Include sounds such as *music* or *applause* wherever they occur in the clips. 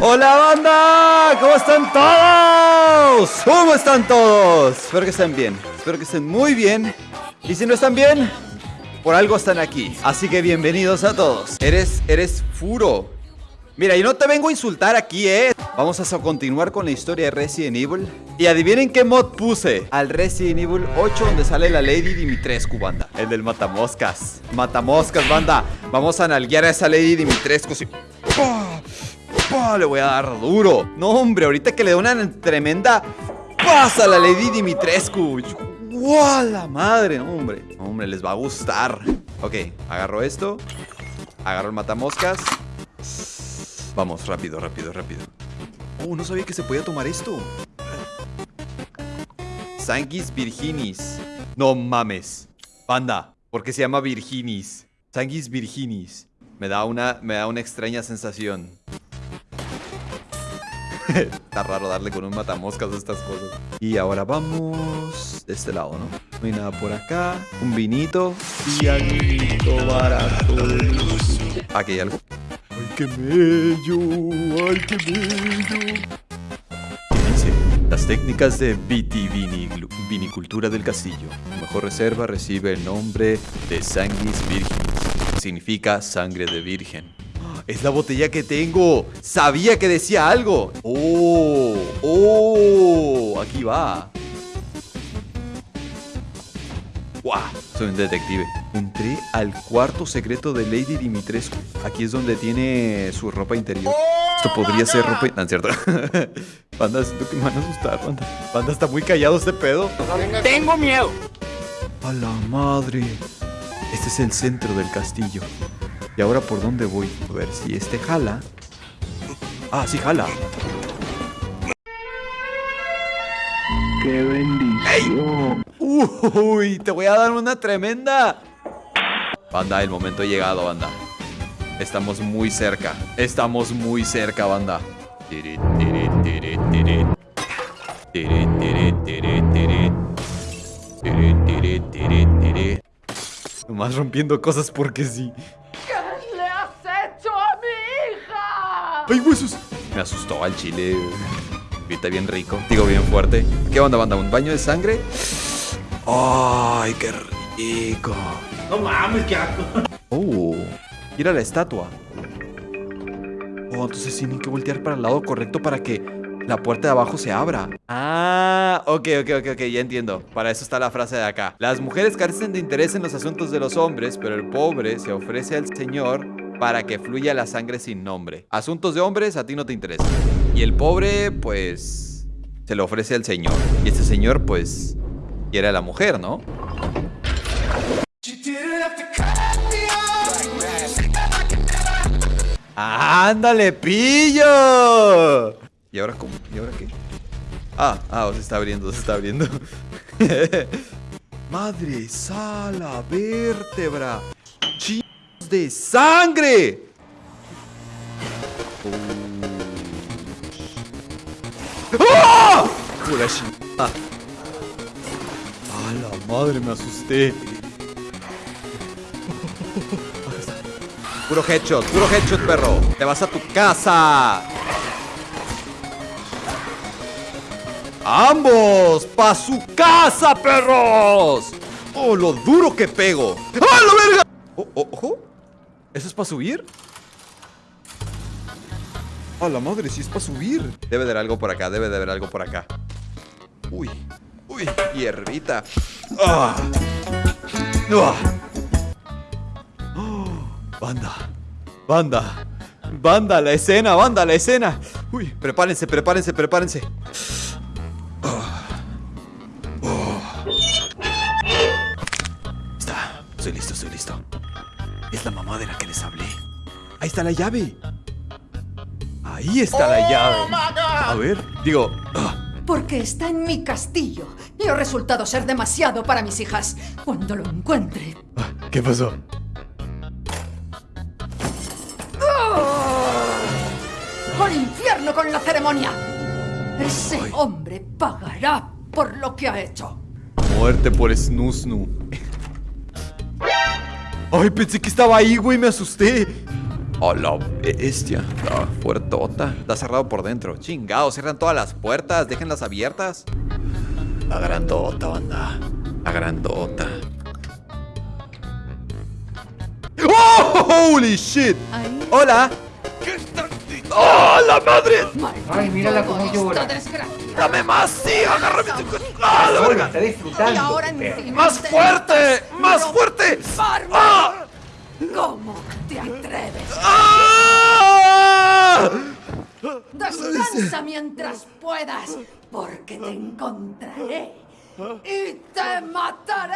Hola banda, ¿cómo están todos? ¿Cómo están todos? Espero que estén bien, espero que estén muy bien. Y si no están bien, por algo están aquí. Así que bienvenidos a todos. Eres, eres furo. Mira, yo no te vengo a insultar aquí, eh Vamos a continuar con la historia de Resident Evil. Y adivinen qué mod puse. Al Resident Evil 8 donde sale la Lady Dimitrescu, banda. El del Matamoscas. Matamoscas, banda. Vamos a nalguear a esa Lady Dimitrescu Le voy a dar duro. No, hombre, ahorita que le da una tremenda Pasa la Lady Dimitrescu. ¡Wow! La madre, no, hombre. Hombre, les va a gustar. Ok, agarro esto Agarro el matamoscas. Vamos, rápido, rápido, rápido. Oh, no sabía que se podía tomar esto. Sanguis Virginis. No mames. Banda, ¿por qué se llama Virginis? Sanguis Virginis. Me da una, me da una extraña sensación *laughs* Está raro darle con un matamoscas a estas cosas. Y ahora vamos de este lado, ¿no? No hay nada por acá. Un vinito. Y algo barato Aquí hay algo. ¡Ay, qué bello! ¡Ay, qué bello! Las técnicas de vitivinicultura del castillo. mejor reserva recibe el nombre de Sanguis Virgen. Significa sangre de virgen. Es la botella que tengo. Sabía que decía algo. Oh, oh, aquí va. ¡Wow! Soy un detective. Entré al cuarto secreto de Lady Dimitrescu. Aquí es donde tiene su ropa interior. Esto podría ser ropa... No, es cierto. *laughs* Panda, siento que me van a asustar, Panda. Panda está muy callado este pedo. Tengo miedo. A la madre. Este es el centro del castillo. ¿Y ahora por dónde voy? A ver si este jala. Ah, sí jala. ¡Qué bendición! ¡Uy! Te voy a dar una tremenda. Banda, el momento ha llegado, banda. Estamos muy cerca. Estamos muy cerca, banda. Nomás rompiendo cosas porque sí. ¡Ay, huesos! Me asustó al chile. Grita bien rico. Digo, bien fuerte. ¿Qué onda, banda? ¿Un baño de sangre? ¡Ay, qué rico! No mames, qué asco. Oh, mira la estatua. Oh, entonces tienen que voltear para el lado correcto para que la puerta de abajo se abra. Ah, ok, ok, ok, ok, ya entiendo. Para eso está la frase de acá. Las mujeres carecen de interés en los asuntos de los hombres, pero el pobre se ofrece al Señor para que fluya la sangre sin nombre. Asuntos de hombres a ti no te interesan. Y el pobre, pues, se lo ofrece al señor. Y este señor, pues, quiere a la mujer, ¿no? ¡Ándale, pillo! ¿Y ahora cómo? ¿Y ahora qué? Ah, ah, se está abriendo, se está abriendo. *laughs* Madre, sala, vértebra de sangre. ¡Ah! ¡Ah! ¡A la madre! Me asusté. Puro headshot, puro headshot, perro. Te vas a tu casa. ¡Ambos! ¡Pa' su casa, perros! ¡Oh, lo duro que pego! ¡Ah, la verga! ¡Oh, oh, ojo! ¿Eso es para subir? ¡A la madre! Si es para subir. Debe de haber algo por acá, debe de haber algo por acá. Uy, uy, hierbita. ¡Ah! ¡Ah! ¡Oh! Banda, banda, banda, la escena, banda, la escena. Uy, prepárense, prepárense, prepárense. Está la llave. Ahí está la oh llave. A ver, digo... Ah. Porque está en mi castillo y ha resultado ser demasiado para mis hijas. Cuando lo encuentre... Ah, ¿Qué pasó? ¡Oh! ¡Al infierno con la ceremonia! Ese hombre pagará por lo que ha hecho. Muerte por Snusnu. Ay, pensé que estaba ahí, güey, me asusté. Oh, la bestia. Ah, puertota. Está cerrado por dentro. Chingado, cierran todas las puertas. Déjenlas abiertas. La grandota, banda. La grandota. ¡Oh! ¡Holy shit! ¡Hola! ¡Oh, la madre! Ay, mírala cómo llora. ¡Dame más! ¡Sí! ¡Agárrame! ¡Ah, la verga! Está disfrutando. ¡Más te- fuerte! ¡Más fuerte! ¡Ah! ¿Cómo te atreves? ¡Ah! Descansa mientras puedas, porque te encontraré y te mataré.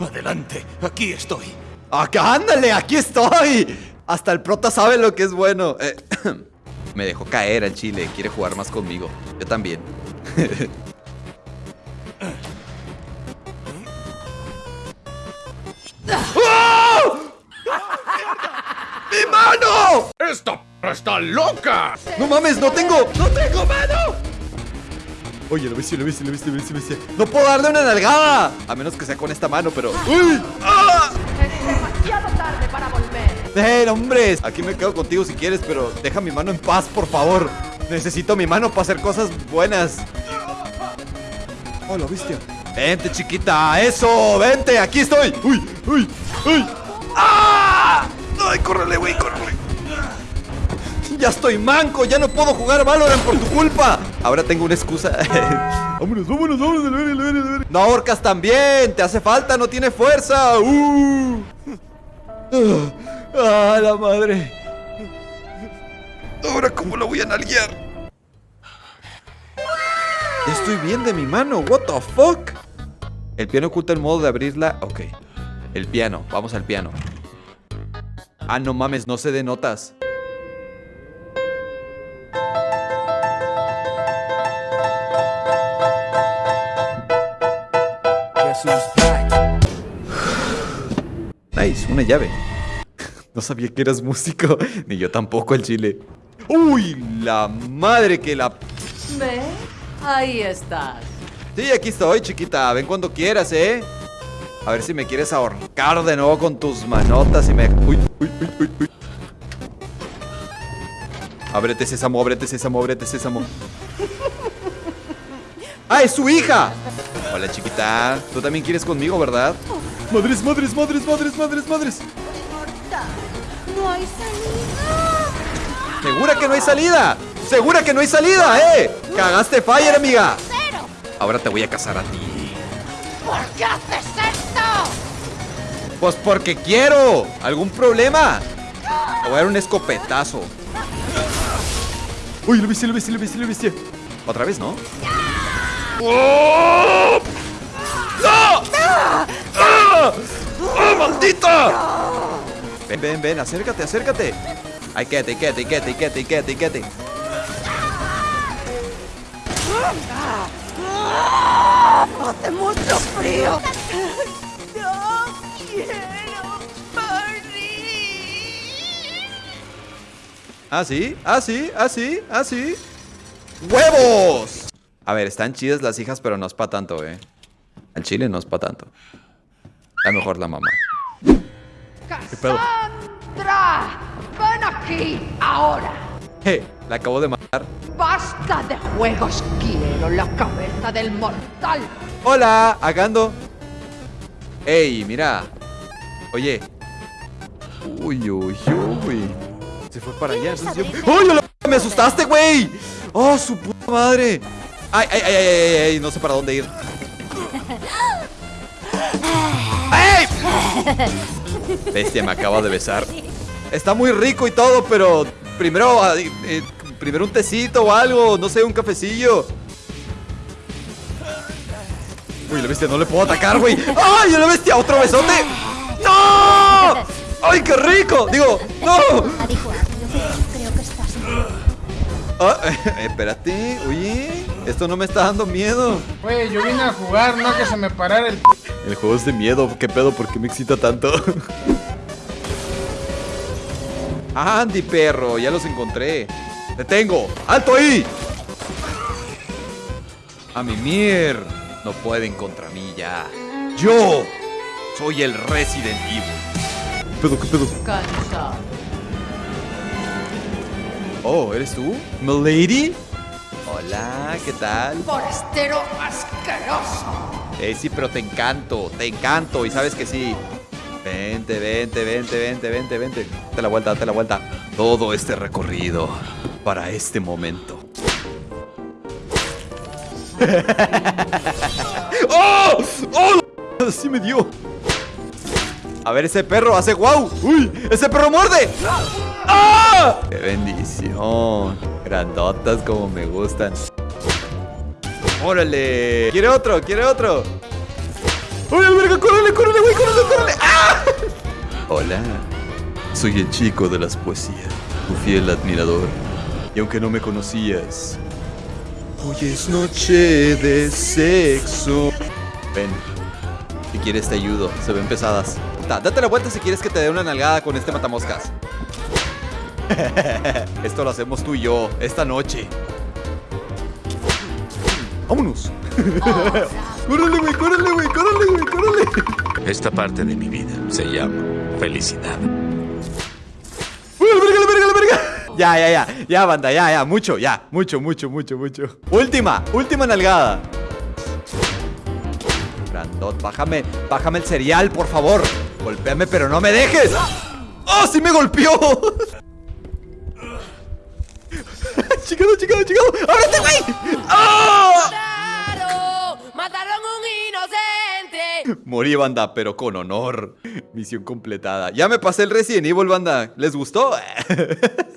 Adelante, aquí estoy. ¡Acá, ándale! ¡Aquí estoy! Hasta el prota sabe lo que es bueno. Eh, *clears throat* me dejó caer al chile. Quiere jugar más conmigo. Yo también. *laughs* ¡Esta p está loca! ¡No mames! ¡No tengo! ¡No tengo mano! Oye, lo viste, lo viste, lo viste, lo viste, lo viste. ¡No puedo darle una nalgada! A menos que sea con esta mano, pero... ¡Uy! ¡Ah! Es demasiado tarde para volver. ¡Eh, hombres! Aquí me quedo contigo si quieres, pero deja mi mano en paz, por favor. Necesito mi mano para hacer cosas buenas. ¡Oh, la bestia! ¡Vente, chiquita! ¡Eso! ¡Vente! ¡Aquí estoy! ¡Uy! ¡Uy! ¡Uy! ¡Ah! ¡Ay, córrele, güey! ¡Córrele! ¡Ya estoy manco! ¡Ya no puedo jugar Valorant por tu culpa! Ahora tengo una excusa. *laughs* vámonos, vámonos, vámonos. No ahorcas también. Te hace falta, no tiene fuerza. ¡Uh! *laughs* ¡Ah, la madre! Ahora, ¿cómo la voy a nalguear? Ya Estoy bien de mi mano. What the fuck? El piano oculta el modo de abrirla. Ok. El piano. Vamos al piano. Ah, no mames, no sé de Nice, una llave. No sabía que eras músico, *laughs* ni yo tampoco el chile. ¡Uy! La madre que la... ¿Ve? Ahí estás. Sí, aquí estoy, chiquita. Ven cuando quieras, ¿eh? A ver si me quieres ahorcar de nuevo con tus manotas y me... Uy, uy, uy, uy, uy. Ábrete, sésamo, ábrete, sésamo, ábrete, sésamo. *laughs* ¡Ah, es su hija! Hola, chiquita. Tú también quieres conmigo, ¿verdad? Madres, madres, madres, madres, madres, madres. No hay salida. ¿Segura que no hay salida? ¿Segura que no hay salida, eh? Cagaste fire, amiga. Ahora te voy a casar a ti. ¿Por qué haces esto? Pues porque quiero. ¿Algún problema? Te voy a dar un escopetazo. Uy, lo viste, lo viste, lo viste, lo viste. Otra vez, ¿no? ¡Oh! ¡Oh, maldita! Ven, ven, ven, acércate, acércate. Ay, quédate, quédate, quédate, quédate, quédate, quédate. Hace mucho frío. No quiero morir. ¿Ah, sí? ¿Ah, sí? ¿Ah, sí? ¿Ah, sí? ¡Huevos! A ver, están chidas las hijas, pero no es para tanto, ¿eh? Al chile no es para tanto. A lo mejor la mamá. pedo? ¡Cassandra! ¡Ven aquí ahora! Je, la acabo de matar. ¡Basta de juegos! ¡Quiero la cabeza del mortal! ¡Hola! ¡Agando! ¡Ey, mira! Oye. Uy, uy, uy. Se fue para allá. entonces yo- ¡Uy, p- me asustaste, güey! ¡Oh, su puta madre! ¡Ay, ay, ay, ay, ay, ay! No sé para dónde ir. *laughs* *laughs* Bestia, me acaba de besar. Está muy rico y todo, pero primero, eh, primero un tecito o algo, no sé, un cafecillo. Uy, la bestia, no le puedo atacar, güey. ¡Ay, la bestia! ¡Otro besote! ¡No! ¡Ay, qué rico! Digo, ¡no! Ah, *laughs* espérate, oye, esto no me está dando miedo. Güey, yo vine a jugar, no que se me parara el. El juego es de miedo, ¿qué pedo? ¿Por qué me excita tanto? *laughs* Andy, perro, ya los encontré. ¡Detengo! ¡Alto ahí! A mi mier. No pueden contra mí ya. Yo soy el Resident Evil. pedo, qué pedo? Oh, ¿eres tú? ¿Milady? Hola, ¿qué tal? Forastero asqueroso. Eh, sí, pero te encanto, te encanto. Y sabes que sí. Vente, vente, vente, vente, vente, vente. Date la vuelta, date la vuelta. Todo este recorrido para este momento. *laughs* ¡Oh! ¡Oh! Sí me dio. A ver, ese perro hace guau. ¡Uy! ¡Ese perro muerde! ¡Ah! ¡Qué bendición! Grandotas como me gustan. ¡Órale! ¿Quiere otro? ¿Quiere otro? ¡Oye, verga! ¡Córrele, güey! ¡Ah! Hola. Soy el chico de las poesías. Tu fiel admirador. Y aunque no me conocías... Hoy es noche de sexo. Ven. Si quieres te ayudo. Se ven pesadas. Da- date la vuelta si quieres que te dé una nalgada con este matamoscas. *laughs* Esto lo hacemos tú y yo esta noche. ¡Vámonos! *laughs* ¡Córrele, güey! ¡Córrele, güey! ¡Córrele, güey! ¡Córrele! Esta parte de mi vida se llama felicidad. ¡Uy, la verga, la verga, la verga! Ya, ya, ya. Ya, banda, ya, ya. Mucho, ya. Mucho, mucho, mucho, mucho. Última, última nalgada. Brandot, bájame, bájame el cereal, por favor. Golpéame, pero no me dejes. ¡Oh, sí me golpeó! Chicado, chicado, chicado. ¡Ábrete, güey! ¡Oh! ¡Mataron un inocente! Morí, banda, pero con honor. Misión completada. Ya me pasé el Resident Evil, banda. ¿Les gustó? *laughs*